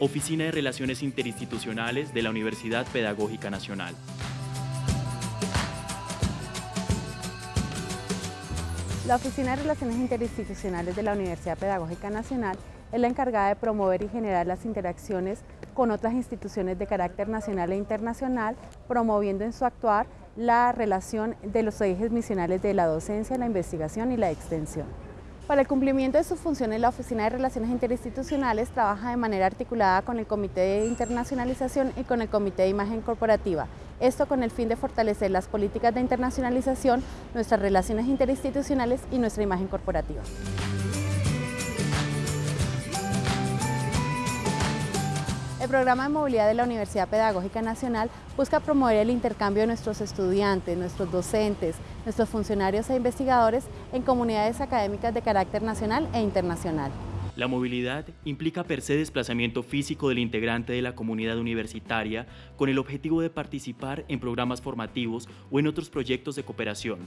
Oficina de Relaciones Interinstitucionales de la Universidad Pedagógica Nacional. La Oficina de Relaciones Interinstitucionales de la Universidad Pedagógica Nacional es la encargada de promover y generar las interacciones con otras instituciones de carácter nacional e internacional, promoviendo en su actuar la relación de los ejes misionales de la docencia, la investigación y la extensión. Para el cumplimiento de sus funciones, la Oficina de Relaciones Interinstitucionales trabaja de manera articulada con el Comité de Internacionalización y con el Comité de Imagen Corporativa, esto con el fin de fortalecer las políticas de internacionalización, nuestras relaciones interinstitucionales y nuestra imagen corporativa. El programa de movilidad de la Universidad Pedagógica Nacional busca promover el intercambio de nuestros estudiantes, nuestros docentes, nuestros funcionarios e investigadores en comunidades académicas de carácter nacional e internacional. La movilidad implica per se desplazamiento físico del integrante de la comunidad universitaria con el objetivo de participar en programas formativos o en otros proyectos de cooperación.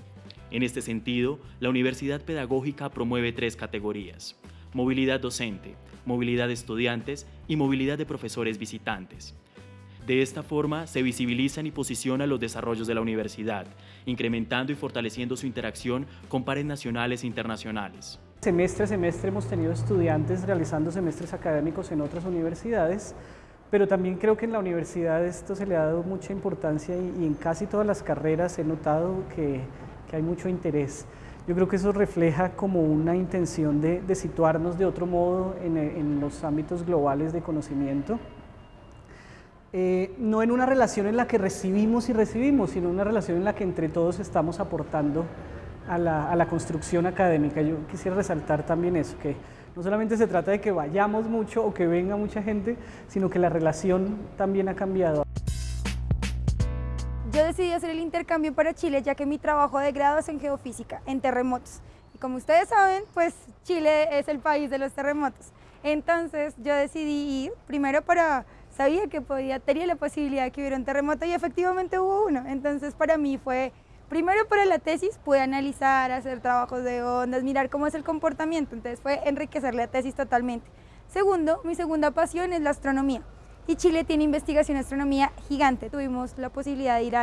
En este sentido, la Universidad Pedagógica promueve tres categorías movilidad docente, movilidad de estudiantes y movilidad de profesores visitantes. De esta forma, se visibilizan y posicionan los desarrollos de la universidad, incrementando y fortaleciendo su interacción con pares nacionales e internacionales. Semestre a semestre hemos tenido estudiantes realizando semestres académicos en otras universidades, pero también creo que en la universidad esto se le ha dado mucha importancia y, en casi todas las carreras he notado que, hay mucho interés. Yo creo que eso refleja como una intención de, situarnos de otro modo en, los ámbitos globales de conocimiento. Eh, no en una relación en la que recibimos y recibimos, sino una relación en la que entre todos estamos aportando a la, a la construcción académica. Yo quisiera resaltar también eso, que no solamente se trata de que vayamos mucho o que venga mucha gente, sino que la relación también ha cambiado. Yo decidí hacer el intercambio para Chile ya que mi trabajo de grado es en geofísica, en terremotos. Y como ustedes saben, pues Chile es el país de los terremotos. Entonces yo decidí ir primero para, sabía que podía, tenía la posibilidad de que hubiera un terremoto y efectivamente hubo uno. Entonces para mí fue, primero para la tesis pude analizar, hacer trabajos de ondas, mirar cómo es el comportamiento. Entonces fue enriquecer la tesis totalmente. Segundo, mi segunda pasión es la astronomía y Chile tiene investigación en astronomía gigante. Tuvimos la posibilidad de ir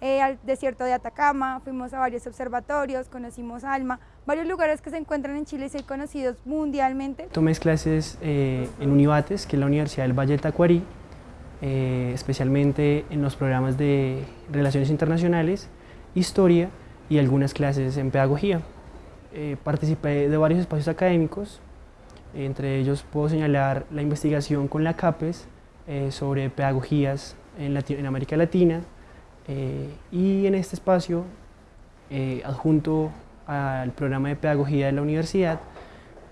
eh, al, desierto de Atacama, fuimos a varios observatorios, conocimos ALMA, varios lugares que se encuentran en Chile y son conocidos mundialmente. Tomé clases eh, en Univates, que es la Universidad del Valle del Tacuarí, eh, especialmente en los programas de Relaciones Internacionales, Historia y algunas clases en Pedagogía. participé de varios espacios académicos, entre ellos puedo señalar la investigación con la CAPES, eh, sobre pedagogías en, en América Latina eh, y en este espacio, eh, adjunto al programa de pedagogía de la universidad,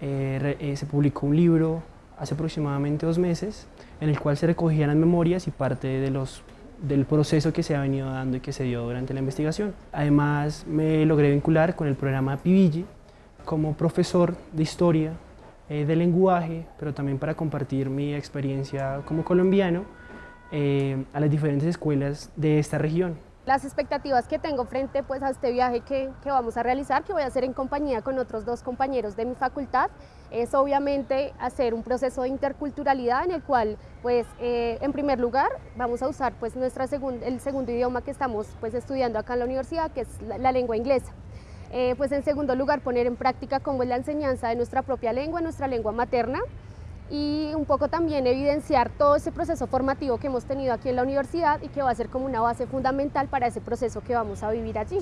se publicó un libro hace aproximadamente dos meses en el cual se recogían las memorias y parte de los, del proceso que se ha venido dando y que se dio durante la investigación. Además, me logré vincular con el programa PIVIGI como profesor de historia eh, de lenguaje, pero también para compartir mi experiencia como colombiano eh, a las diferentes escuelas de esta región. Las expectativas que tengo frente pues, a este viaje que, que, vamos a realizar, que voy a hacer en compañía con otros dos compañeros de mi facultad, es obviamente hacer un proceso de interculturalidad en el cual, pues, eh, en primer lugar, vamos a usar pues, nuestra el segundo idioma que estamos pues, estudiando acá en la universidad, que es la lengua inglesa. Eh, pues en segundo lugar poner en práctica cómo es la enseñanza de nuestra propia lengua, nuestra lengua materna y un poco también evidenciar todo ese proceso formativo que hemos tenido aquí en la universidad y que va a ser como una base fundamental para ese proceso que vamos a vivir allí.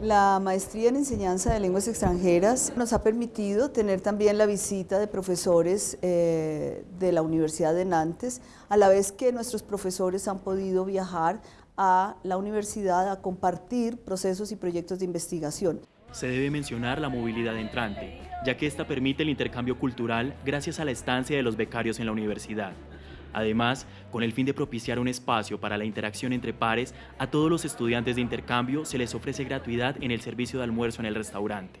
La maestría en enseñanza de lenguas extranjeras nos ha permitido tener también la visita de profesores eh, de la Universidad de Nantes, a la vez que nuestros profesores han podido viajar a la universidad a compartir procesos y proyectos de investigación. Se debe mencionar la movilidad entrante, ya que esta permite el intercambio cultural gracias a la estancia de los becarios en la universidad. Además, con el fin de propiciar un espacio para la interacción entre pares, a todos los estudiantes de intercambio se les ofrece gratuidad en el servicio de almuerzo en el restaurante.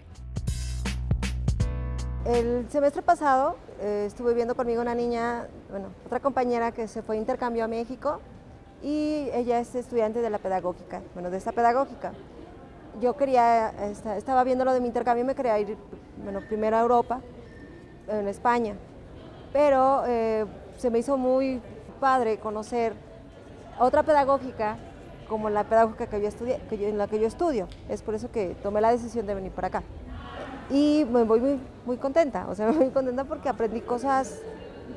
El semestre pasado eh, estuve viendo conmigo una niña, bueno, otra compañera que se fue a intercambio a México y ella es estudiante de la pedagógica, bueno, de esta pedagógica. Yo quería, estaba viendo lo de mi intercambio y me quería ir, bueno, primero a Europa, en España. pero eh, se me hizo muy padre conocer otra pedagógica como la pedagógica que yo estudié, que en la que yo estudio. Es por eso que tomé la decisión de venir para acá. Y me voy muy, muy contenta, o sea, me voy muy contenta porque aprendí cosas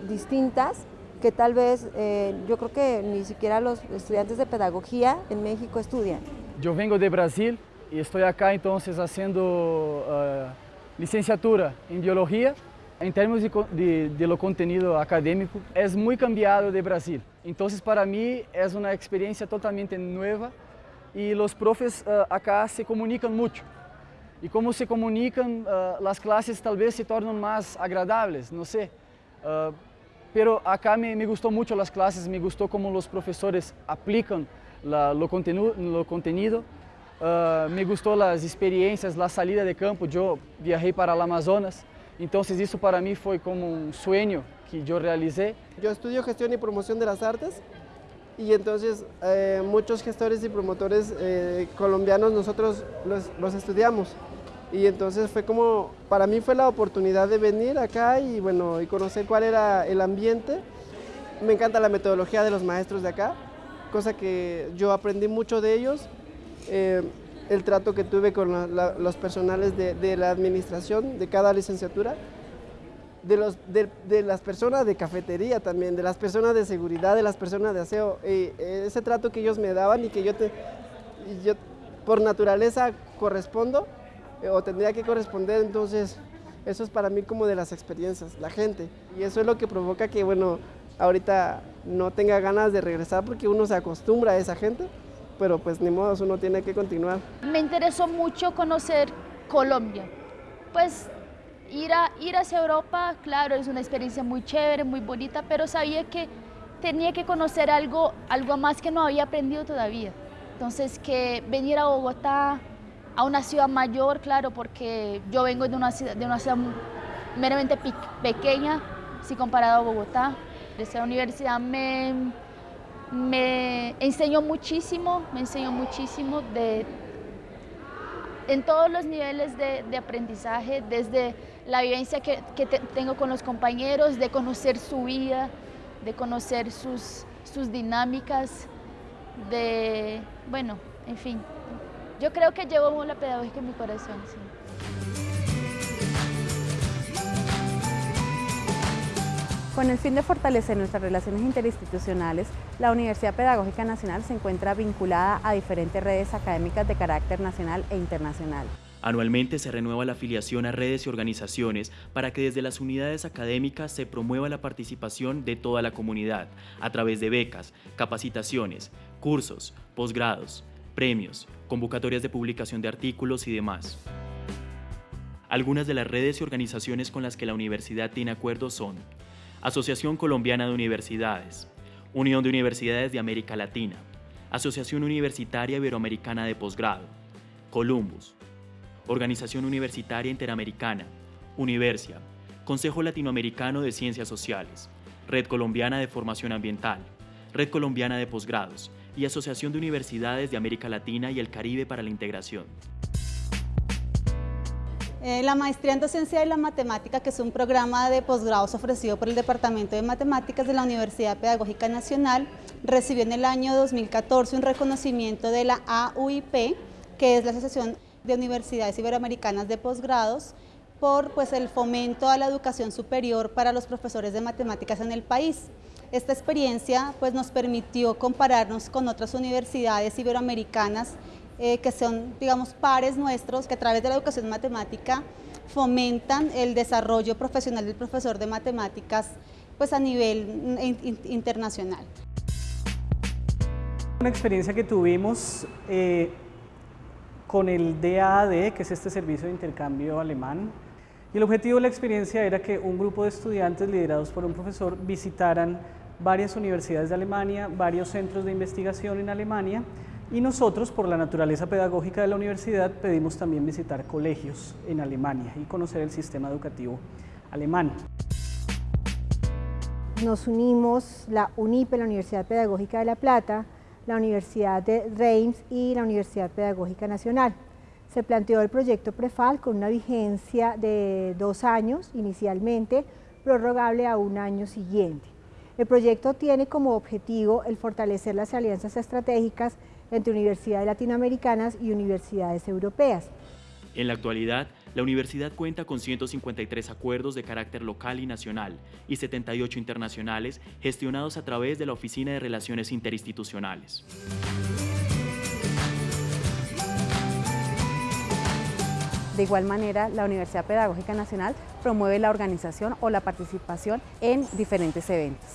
distintas que tal vez eh, yo creo que ni siquiera los estudiantes de pedagogía en México estudian. Yo vengo de Brasil y estoy acá entonces haciendo uh, licenciatura en biología. En términos de, de, lo contenido académico, es muy cambiado de Brasil. Entonces para mí es una experiencia totalmente nueva y los profes uh, acá se comunican mucho. Y como se comunican, uh, las clases tal vez se tornan más agradables, no sé. pero acá me, me, gustó mucho las clases, me gustó cómo los profesores aplican la, lo contenido. Uh, me gustou as experiências, a salida de campo. Eu viajei para o Amazonas, então isso para mim foi como um sonho que eu realizei. Eu estudio gestão e promoção das artes e então eh, muitos gestores e promotores eh, colombianos nós los, los estudiamos y entonces fue como para mí fue la oportunidad de venir acá y bueno y conocer cuál era el ambiente. Me encanta la metodología de los maestros de acá, cosa que yo aprendí mucho de ellos eh, el trato que tuve con los personales de, la administración de cada licenciatura, de, los, de, las personas de cafetería también, de las personas de seguridad, de las personas de aseo, eh, ese trato que ellos me daban y que yo, te, yo por naturaleza correspondo eh, o tendría que corresponder, entonces eso es para mí como de las experiencias, la gente, y eso es lo que provoca que, bueno, ahorita no tenga ganas de regresar porque uno se acostumbra a esa gente, pero pues ni modo, uno tiene que continuar. Me interesó mucho conocer Colombia, pues ir, a, ir hacia Europa, claro, es una experiencia muy chévere, muy bonita, pero sabía que tenía que conocer algo, algo más que no había aprendido todavía. Entonces, que venir a Bogotá, a una ciudad mayor, claro, porque yo vengo de una ciudad, de una ciudad meramente pequeña, si comparado a Bogotá. Esa universidad me, me enseñó muchísimo, me enseñó muchísimo de, en todos los niveles de, aprendizaje, desde la vivencia que, tengo con los compañeros, de conocer su vida, de conocer sus, sus dinámicas, de, bueno, en fin, yo creo que llevo la pedagógica en mi corazón, Con el fin de fortalecer nuestras relaciones interinstitucionales, la Universidad Pedagógica Nacional se encuentra vinculada a diferentes redes académicas de carácter nacional e internacional. Anualmente se renueva la afiliación a redes y organizaciones para que desde las unidades académicas se promueva la participación de toda la comunidad a través de becas, capacitaciones, cursos, posgrados, premios, convocatorias de publicación de artículos y demás. Algunas de las redes y organizaciones con las que la universidad tiene acuerdos son Asociación Colombiana de Universidades, Unión de Universidades de América Latina, Asociación Universitaria Iberoamericana de Posgrado, Columbus, Organización Universitaria Interamericana, Universia, Consejo Latinoamericano de Ciencias Sociales, Red Colombiana de Formación Ambiental, Red Colombiana de Posgrados y Asociación de Universidades de América Latina y el Caribe para la Integración. Eh, la maestría en docencia de la matemática, que es un programa de posgrados ofrecido por el Departamento de Matemáticas de la Universidad Pedagógica Nacional, recibió en el año 2014 un reconocimiento de la AUIP, que es la Asociación de Universidades Iberoamericanas de Posgrados, por pues, el fomento a la educación superior para los profesores de matemáticas en el país. Esta experiencia pues, nos permitió compararnos con otras universidades iberoamericanas eh, que son, digamos, pares nuestros que a través de la educación matemática fomentan el desarrollo profesional del profesor de matemáticas pues, a nivel internacional. Una experiencia que tuvimos eh, con el DAAD, que es este servicio de intercambio alemán, y el objetivo de la experiencia era que un grupo de estudiantes liderados por un profesor visitaran varias universidades de Alemania, varios centros de investigación en Alemania, y nosotros, por la naturaleza pedagógica de la universidad, pedimos también visitar colegios en Alemania y conocer el sistema educativo alemán. Nos unimos la UNIPE, la Universidad Pedagógica de La Plata, la Universidad de Reims y la Universidad Pedagógica Nacional. Se planteó el proyecto PREFAL con una vigencia de dos años inicialmente, prorrogable a un año siguiente. El proyecto tiene como objetivo el fortalecer las alianzas estratégicas entre universidades latinoamericanas y universidades europeas. En la actualidad, la universidad cuenta con 153 acuerdos de carácter local y nacional y 78 internacionales gestionados a través de la Oficina de Relaciones Interinstitucionales. De igual manera, la Universidad Pedagógica Nacional promueve la organización o la participación en diferentes eventos.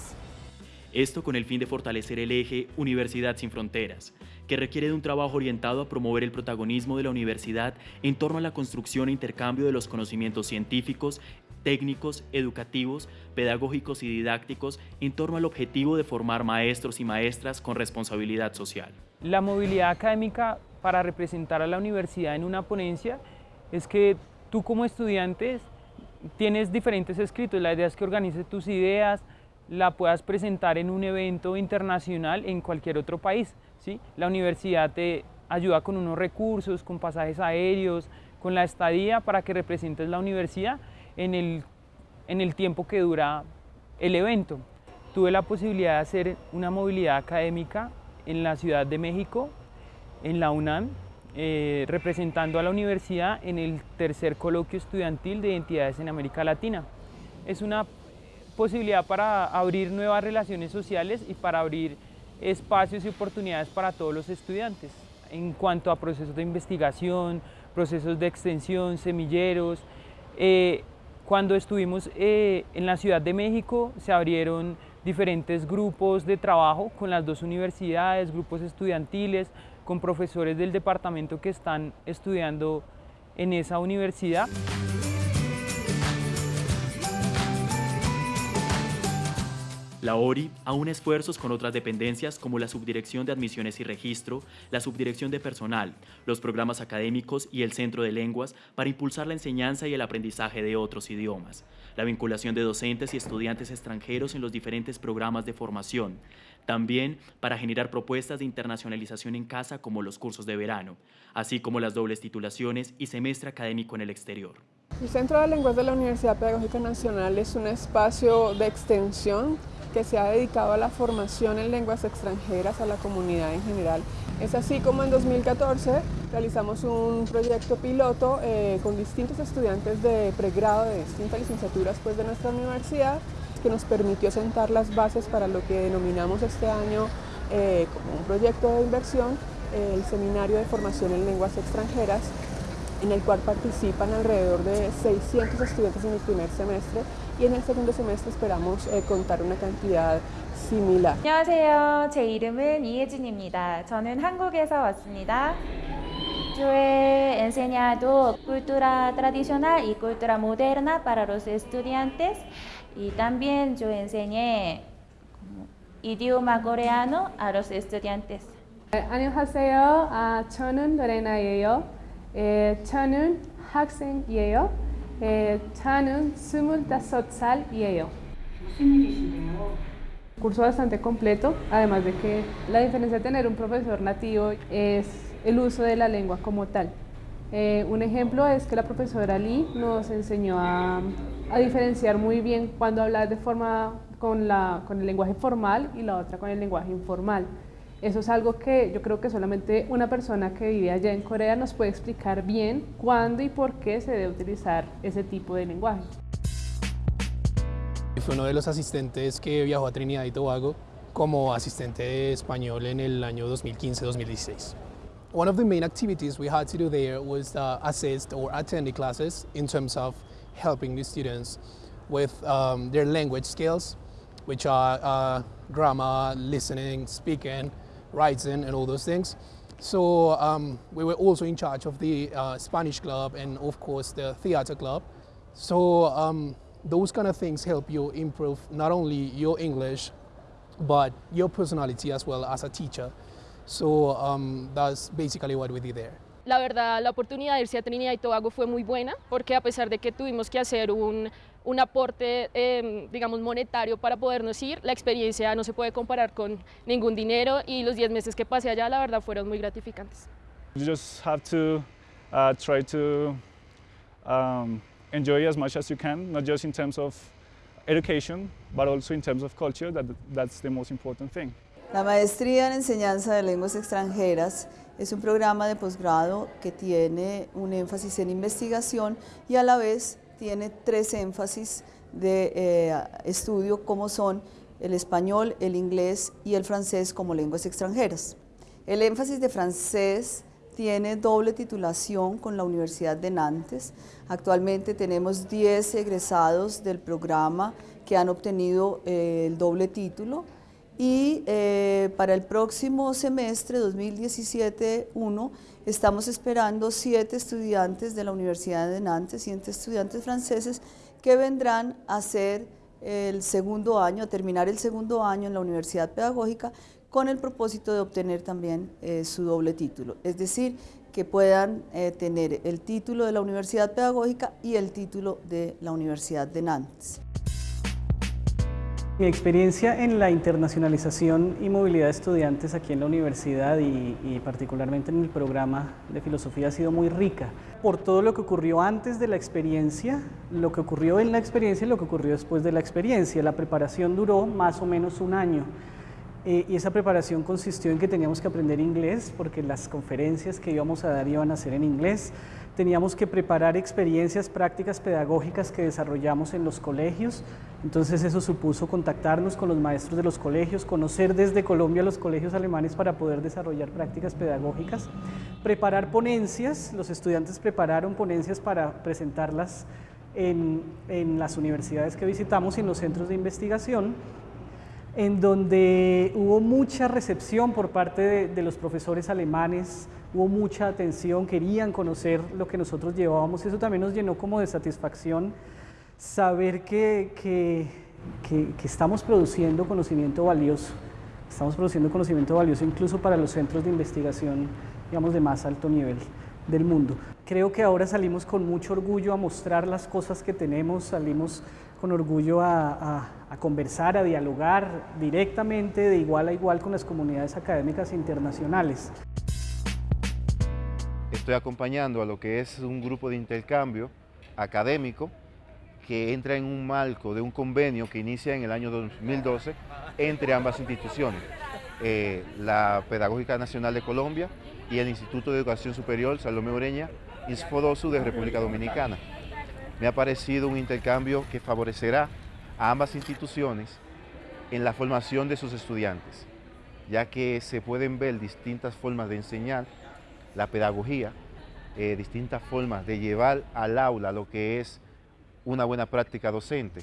Esto con el fin de fortalecer el eje Universidad sin Fronteras, que requiere de un trabajo orientado a promover el protagonismo de la universidad en torno a la construcción e intercambio de los conocimientos científicos, técnicos, educativos, pedagógicos y didácticos en torno al objetivo de formar maestros y maestras con responsabilidad social. La movilidad académica para representar a la universidad en una ponencia es que tú como estudiante tienes diferentes escritos, la idea es que organices tus ideas, la puedas presentar en un evento internacional en cualquier otro país. ¿sí? La universidad te ayuda con unos recursos, con pasajes aéreos, con la estadía para que representes la universidad en el, en el tiempo que dura el evento. Tuve la posibilidad de hacer una movilidad académica en la Ciudad de México, en la UNAM, eh, representando a la universidad en el tercer coloquio estudiantil de identidades en América Latina. Es una posibilidad para abrir nuevas relaciones sociales y para abrir espacios y oportunidades para todos los estudiantes en cuanto a procesos de investigación, procesos de extensión, semilleros. Eh, cuando estuvimos eh, en la Ciudad de México se abrieron diferentes grupos de trabajo con las dos universidades, grupos estudiantiles, con profesores del departamento que están estudiando en esa universidad. La ORI aúna esfuerzos con otras dependencias como la Subdirección de Admisiones y Registro, la Subdirección de Personal, los programas académicos y el Centro de Lenguas para impulsar la enseñanza y el aprendizaje de otros idiomas, la vinculación de docentes y estudiantes extranjeros en los diferentes programas de formación, también para generar propuestas de internacionalización en casa como los cursos de verano, así como las dobles titulaciones y semestre académico en el exterior. El Centro de Lenguas de la Universidad Pedagógica Nacional es un espacio de extensión que se ha dedicado a la formación en lenguas extranjeras a la comunidad en general. Es así como en 2014 realizamos un proyecto piloto eh, con distintos estudiantes de pregrado de distintas licenciaturas pues, de nuestra universidad que nos permitió sentar las bases para lo que denominamos este año eh, como un proyecto de inversión, el Seminario de Formación en Lenguas Extranjeras, en el cual participan alrededor de 600 estudiantes en el primer semestre y en el segundo semestre esperamos eh, contar una cantidad similar. 안녕하세요. 제 이름은 이혜진입니다. 저는 한국에서 왔습니다. Yo he enseñado cultura tradicional y cultura moderna para los estudiantes y también yo enseñé idioma coreano a los estudiantes. 안녕하세요. 아, 저는 로레나예요. 에, 저는 학생이에요. Eh, 저는 25살이에요. Curso bastante completo, además de que la diferencia de tener un profesor nativo es el uso de la lengua como tal. Eh, un ejemplo es que la profesora Lee nos enseñó a, a diferenciar muy bien cuando hablar de forma con, la, con el lenguaje formal y la otra con el lenguaje informal. Eso es algo que yo creo que solamente una persona que vive allá en Corea nos puede explicar bien cuándo y por qué se debe utilizar ese tipo de lenguaje. Fue uno de los asistentes que viajó a Trinidad y Tobago como asistente de español en el año 2015-2016. One of the main activities we had to do there was uh, assist or attend the classes in terms of helping the students with um, their language skills, which are uh, grammar, listening, speaking, writing and all those things. So um, we were also in charge of the uh, Spanish club and of course the theater club. So um, those kind of things help you improve not only your English, but your personality as well as a teacher. So um, that's basically what we did there. La verdad, la oportunidad de irse a Trinidad y Tobago fue muy buena, porque a pesar de que tuvimos que hacer un, un aporte, eh, digamos, monetario para podernos ir, la experiencia no se puede comparar con ningún dinero y los 10 meses que pasé allá, la verdad, fueron muy gratificantes. You just have to uh, try to um, enjoy as much as you can, not just in terms of education, but also in terms of culture, that, that's the most important thing. La maestría en enseñanza de lenguas extranjeras es un programa de posgrado que tiene un énfasis en investigación y a la vez tiene tres énfasis de eh, estudio como son el español, el inglés y el francés como lenguas extranjeras. El énfasis de francés tiene doble titulación con la Universidad de Nantes. Actualmente tenemos 10 egresados del programa que han obtenido eh, el doble título y eh, para el próximo semestre 2017-1 estamos esperando siete estudiantes de la Universidad de Nantes, siete estudiantes franceses que vendrán a hacer el segundo año, a terminar el segundo año en la Universidad Pedagógica con el propósito de obtener también eh, su doble título, es decir, que puedan eh, tener el título de la Universidad Pedagógica y el título de la Universidad de Nantes. Mi experiencia en la internacionalización y movilidad de estudiantes aquí en la universidad y, particularmente en el programa de filosofía ha sido muy rica por todo lo que ocurrió antes de la experiencia, lo que ocurrió en la experiencia y lo que ocurrió después de la experiencia. La preparación duró más o menos un año. Eh, y esa preparación consistió en que teníamos que aprender inglés porque las conferencias que íbamos a dar iban a ser en inglés teníamos que preparar experiencias prácticas pedagógicas que desarrollamos en los colegios, entonces eso supuso contactarnos con los maestros de los colegios, conocer desde Colombia los colegios alemanes para poder desarrollar prácticas pedagógicas, preparar ponencias, los estudiantes prepararon ponencias para presentarlas en, las universidades que visitamos y en los centros de investigación, en donde hubo mucha recepción por parte de los profesores alemanes, hubo mucha atención, querían conocer lo que nosotros llevábamos. Eso también nos llenó como de satisfacción saber que, que, que, estamos produciendo conocimiento valioso. Estamos produciendo conocimiento valioso incluso para los centros de investigación, digamos, de más alto nivel del mundo. Creo que ahora salimos con mucho orgullo a mostrar las cosas que tenemos, salimos con orgullo a, a, conversar, a dialogar directamente, de igual a igual con las comunidades académicas internacionales estoy acompañando a lo que es un grupo de intercambio académico que entra en un marco de un convenio que inicia en el año 2012 entre ambas instituciones, eh, la Pedagógica Nacional de Colombia y el Instituto de Educación Superior Salomé Oreña, INSFODOSU de República Dominicana. Me ha parecido un intercambio que favorecerá a ambas instituciones en la formación de sus estudiantes, ya que se pueden ver distintas formas de enseñar la pedagogía, eh, distintas formas de llevar al aula lo que es una buena práctica docente.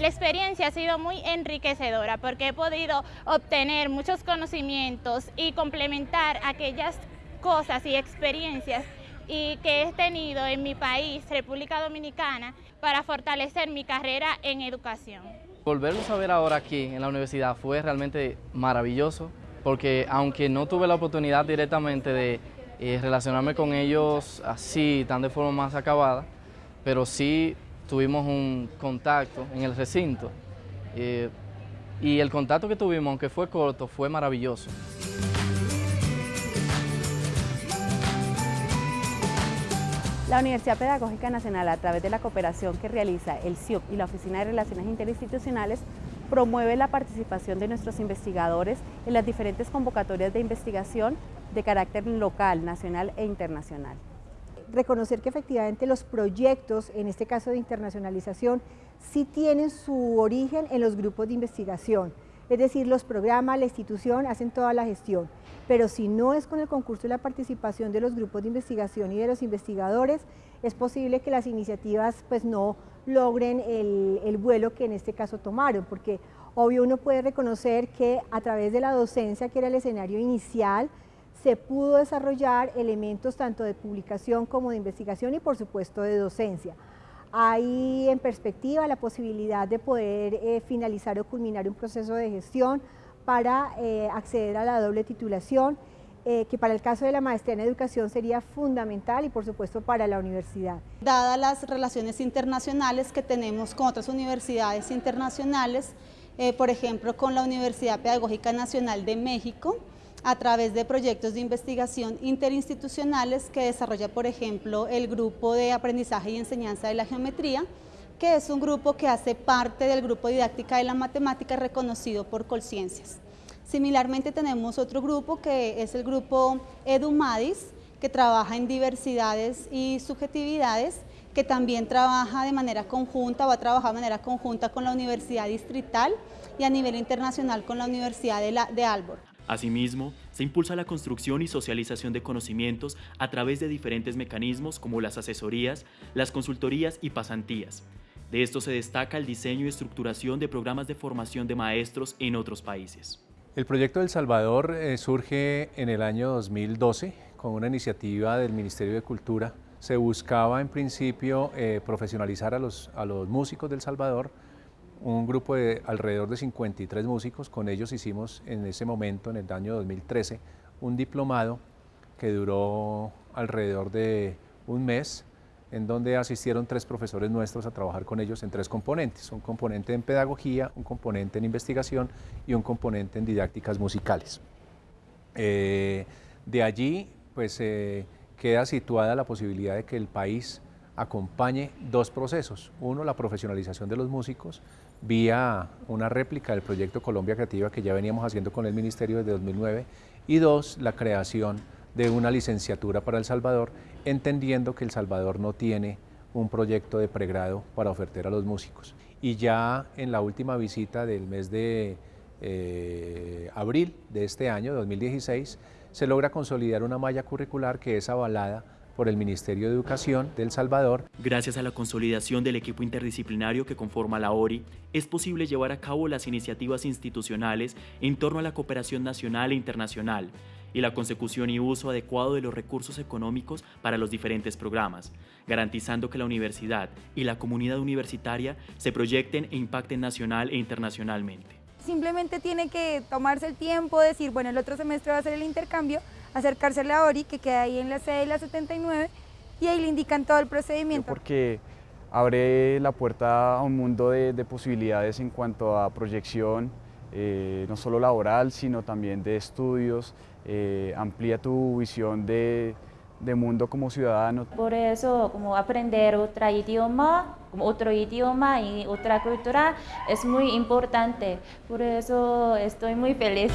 La experiencia ha sido muy enriquecedora porque he podido obtener muchos conocimientos y complementar aquellas cosas y experiencias y que he tenido en mi país, República Dominicana, para fortalecer mi carrera en educación. Volverlos a ver ahora aquí en la universidad fue realmente maravilloso porque aunque no tuve la oportunidad directamente de eh, relacionarme con ellos así, tan de forma más acabada, pero sí tuvimos un contacto en el recinto eh, y el contacto que tuvimos, aunque fue corto, fue maravilloso. La Universidad Pedagógica Nacional, a través de la cooperación que realiza el CIUP y la Oficina de Relaciones Interinstitucionales, promueve la participación de nuestros investigadores en las diferentes convocatorias de investigación de carácter local, nacional e internacional. Reconocer que efectivamente los proyectos, en este caso de internacionalización, sí tienen su origen en los grupos de investigación, es decir, los programas, la institución hacen toda la gestión, pero si no es con el concurso y la participación de los grupos de investigación y de los investigadores, es posible que las iniciativas pues no logren el, vuelo que en este caso tomaron, porque obvio uno puede reconocer que a través de la docencia, que era el escenario inicial, se pudo desarrollar elementos tanto de publicación como de investigación y por supuesto de docencia. Hay en perspectiva la posibilidad de poder eh, finalizar o culminar un proceso de gestión para eh, acceder a la doble titulación eh, que para el caso de la maestría en educación sería fundamental y por supuesto para la universidad. Dadas las relaciones internacionales que tenemos con otras universidades internacionales, por ejemplo con la Universidad Pedagógica Nacional de México, a través de proyectos de investigación interinstitucionales que desarrolla, por ejemplo, el Grupo de Aprendizaje y Enseñanza de la Geometría, que es un grupo que hace parte del grupo didáctica de la matemática reconocido por Colciencias. Similarmente tenemos otro grupo que es el grupo EduMadis, que trabaja en diversidades y subjetividades, que también trabaja de manera conjunta, va a trabajar de manera conjunta con la Universidad Distrital y a nivel internacional con la Universidad de, Albor. Asimismo, se impulsa la construcción y socialización de conocimientos a través de diferentes mecanismos como las asesorías, las consultorías y pasantías. De esto se destaca el diseño y estructuración de programas de formación de maestros en otros países. El proyecto del Salvador eh, surge en el año 2012 con una iniciativa del Ministerio de Cultura. Se buscaba en principio eh, profesionalizar a los, a los músicos del Salvador, un grupo de alrededor de 53 músicos, con ellos hicimos en ese momento, en el año 2013, un diplomado que duró alrededor de un mes, en donde asistieron tres profesores nuestros a trabajar con ellos en tres componentes, un componente en pedagogía, un componente en investigación y un componente en didácticas musicales. Eh, de allí pues eh, queda situada la posibilidad de que el país acompañe dos procesos. Uno, la profesionalización de los músicos vía una réplica del proyecto Colombia Creativa que ya veníamos haciendo con el Ministerio desde 2009 y dos, la creación de una licenciatura para El Salvador, entendiendo que El Salvador no tiene un proyecto de pregrado para ofertar a los músicos. Y ya en la última visita del mes de eh, abril de este año, 2016, se logra consolidar una malla curricular que es avalada por el Ministerio de Educación de El Salvador. Gracias a la consolidación del equipo interdisciplinario que conforma la ORI, es posible llevar a cabo las iniciativas institucionales en torno a la cooperación nacional e internacional, y la consecución y uso adecuado de los recursos económicos para los diferentes programas, garantizando que la universidad y la comunidad universitaria se proyecten e impacten nacional e internacionalmente. Simplemente tiene que tomarse el tiempo, decir, bueno, el otro semestre va a ser el intercambio, acercarse a la ORI, que queda ahí en la sede de la 79, y ahí le indican todo el procedimiento. Porque abre la puerta a un mundo de, de posibilidades en cuanto a proyección, eh, no solo laboral, sino también de estudios, eh, amplía tu visión de, de, mundo como ciudadano. Por eso, como aprender otro idioma, como otro idioma y otra cultura es muy importante. Por eso estoy muy feliz.